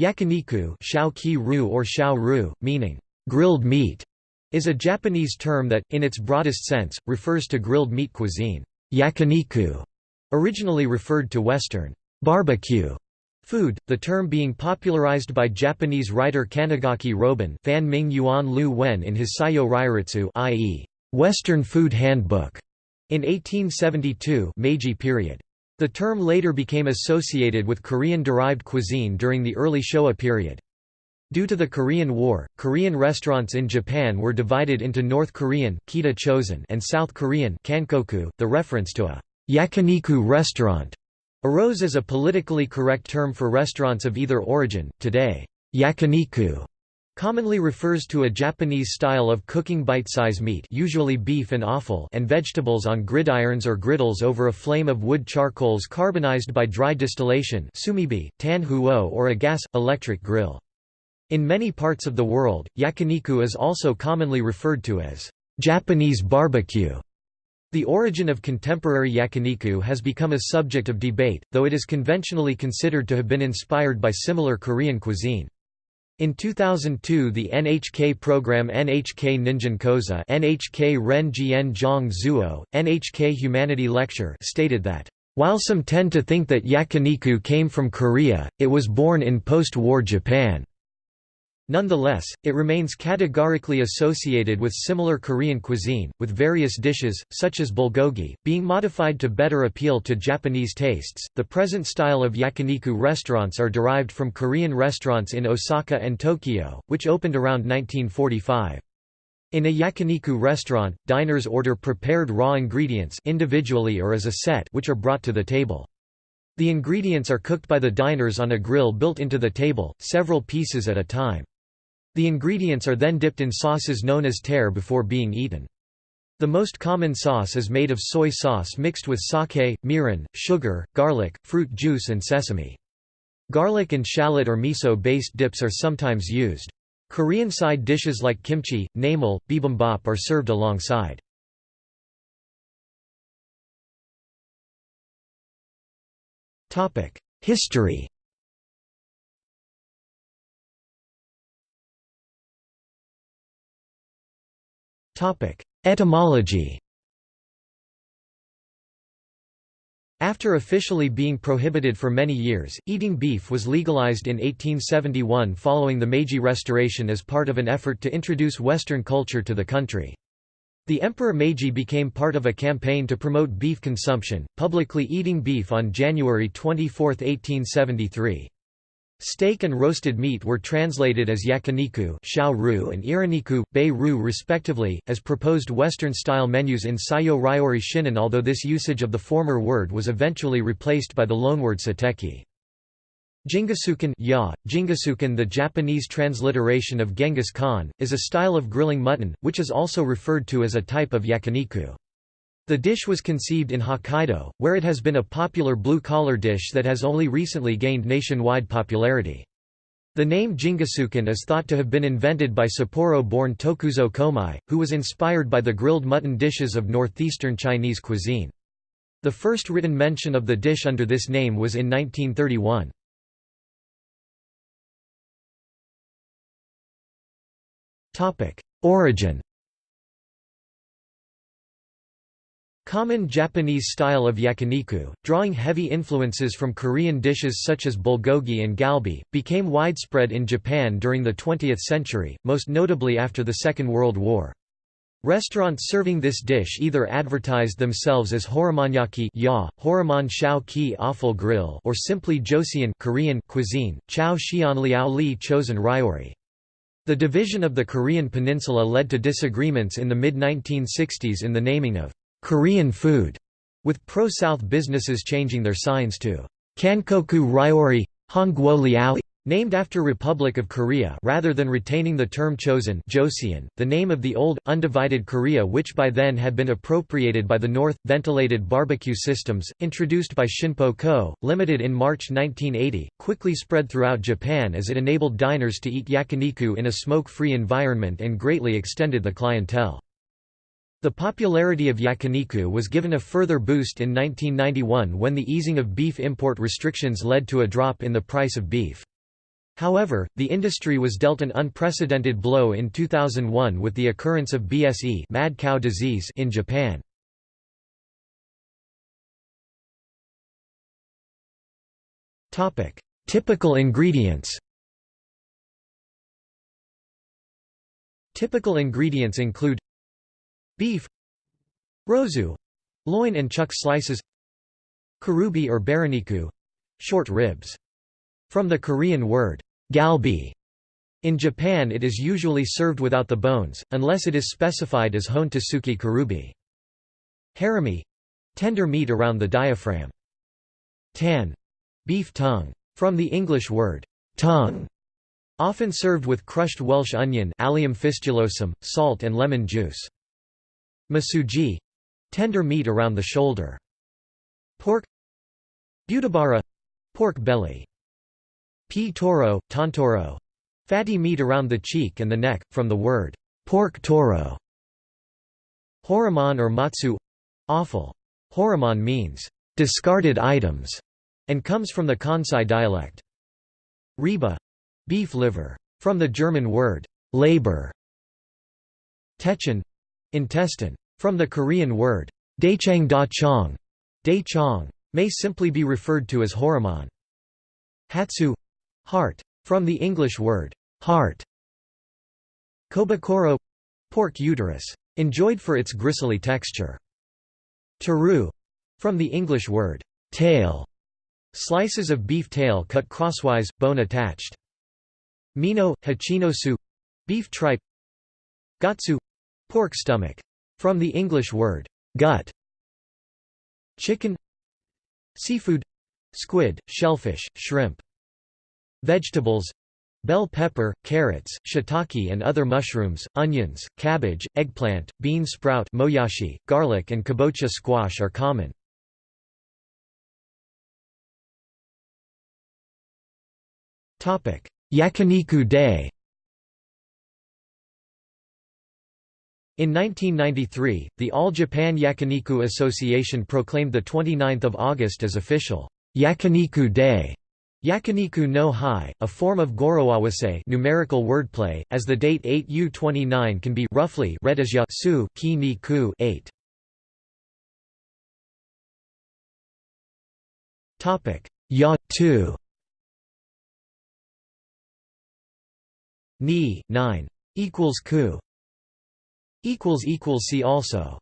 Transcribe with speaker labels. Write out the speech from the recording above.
Speaker 1: Yakiniku ru or ru, meaning grilled meat, is a Japanese term that, in its broadest sense, refers to grilled meat cuisine. Yakiniku originally referred to Western barbecue food, the term being popularized by Japanese writer Kanagaki Robun Fan Ming Yuan Lu Wen in his Sayo Rairitsu i.e., Western Food Handbook, in 1872 Meiji period. The term later became associated with Korean-derived cuisine during the early Showa period. Due to the Korean War, Korean restaurants in Japan were divided into North Korean Kita Chosen and South Korean Kankoku. The reference to a yakiniku restaurant arose as a politically correct term for restaurants of either origin. Today, yakiniku commonly refers to a Japanese style of cooking bite-size meat usually beef and offal and vegetables on gridirons or griddles over a flame of wood charcoals carbonized by dry distillation sumibi, tan huo or a gas-electric grill. In many parts of the world, yakiniku is also commonly referred to as Japanese barbecue. The origin of contemporary yakiniku has become a subject of debate, though it is conventionally considered to have been inspired by similar Korean cuisine. In 2002 the NHK program NHK Ningen Koza NHK Ren Jian Zhang Zuo, NHK Humanity Lecture stated that, "...while some tend to think that yakiniku came from Korea, it was born in post-war Japan." Nonetheless, it remains categorically associated with similar Korean cuisine, with various dishes, such as bulgogi, being modified to better appeal to Japanese tastes. The present style of yakiniku restaurants are derived from Korean restaurants in Osaka and Tokyo, which opened around 1945. In a yakiniku restaurant, diners order prepared raw ingredients individually or as a set which are brought to the table. The ingredients are cooked by the diners on a grill built into the table, several pieces at a time. The ingredients are then dipped in sauces known as tare before being eaten. The most common sauce is made of soy sauce mixed with sake, mirin, sugar, garlic, fruit juice and sesame. Garlic and shallot or miso-based dips are sometimes used. Korean side dishes like kimchi, namul, bibimbap are served alongside. History Etymology After officially being prohibited for many years, eating beef was legalized in 1871 following the Meiji Restoration as part of an effort to introduce Western culture to the country. The Emperor Meiji became part of a campaign to promote beef consumption, publicly eating beef on January 24, 1873. Steak and roasted meat were translated as yakiniku and iraniku, bei-ru respectively, as proposed Western-style menus in Saiyo Ryori Shinan although this usage of the former word was eventually replaced by the loanword sateki. Jingisukan ya, Jingisukan the Japanese transliteration of Genghis Khan, is a style of grilling mutton, which is also referred to as a type of yakiniku. The dish was conceived in Hokkaido, where it has been a popular blue-collar dish that has only recently gained nationwide popularity. The name Jingisukan is thought to have been invented by Sapporo-born Tokuzo Komai, who was inspired by the grilled mutton dishes of northeastern Chinese cuisine. The first written mention of the dish under this name was in 1931. Origin Common Japanese style of yakiniku, drawing heavy influences from Korean dishes such as bulgogi and galbi, became widespread in Japan during the 20th century, most notably after the Second World War. Restaurants serving this dish either advertised themselves as horamanyaki ya, horaman shao ki offal grill or simply joseon Korean cuisine, chao xian liao li chosen ryori. The division of the Korean peninsula led to disagreements in the mid-1960s in the naming of Korean food, with pro-South businesses changing their signs to Kankoku Ryori, Hongguo Liao, named after Republic of Korea rather than retaining the term chosen Joseon, the name of the old, undivided Korea which by then had been appropriated by the North. Ventilated barbecue systems, introduced by Shinpo Co., limited in March 1980, quickly spread throughout Japan as it enabled diners to eat yakiniku in a smoke-free environment and greatly extended the clientele. The popularity of yakiniku was given a further boost in 1991 when the easing of beef import restrictions led to a drop in the price of beef. However, the industry was dealt an unprecedented blow in 2001 with the occurrence of BSE mad cow disease in Japan. Typical ingredients Typical ingredients include Beef Rozu — loin and chuck slices Karubi or baraniku — short ribs. From the Korean word, galbi. In Japan it is usually served without the bones, unless it is specified as hon suki karubi. Harami — tender meat around the diaphragm. Tan beef tongue. From the English word, tongue, often served with crushed Welsh onion Allium fistulosum, salt and lemon juice. Masuji tender meat around the shoulder. Pork Butabara pork belly. P. toro, tontoro fatty meat around the cheek and the neck, from the word pork toro. Horomon or matsu offal. Horomon means discarded items and comes from the Kansai dialect. Reba beef liver. From the German word Leber. Techen intestine. From the Korean word dachang da chong, da chong, may simply be referred to as horomon. Hatsu heart. From the English word heart. Kobukuro pork uterus. Enjoyed for its gristly texture. Taru from the English word tail. Slices of beef tail cut crosswise, bone attached. Mino, hachinosu beef tripe. Gatsu pork stomach. From the English word gut. Chicken Seafood Squid, shellfish, shrimp. Vegetables Bell pepper, carrots, shiitake and other mushrooms, onions, cabbage, eggplant, bean sprout moyashi, garlic and kabocha squash are common. Yakiniku Day In 1993, the All Japan Yakiniku Association proclaimed 29 August as official Yakiniku Day. Yakiniku no Hai, a form of Goroawase numerical wordplay, as the date 8U29 can be roughly read as ya su ki ni ku 8. Topic Ya 2 Ni 9 equals ku see also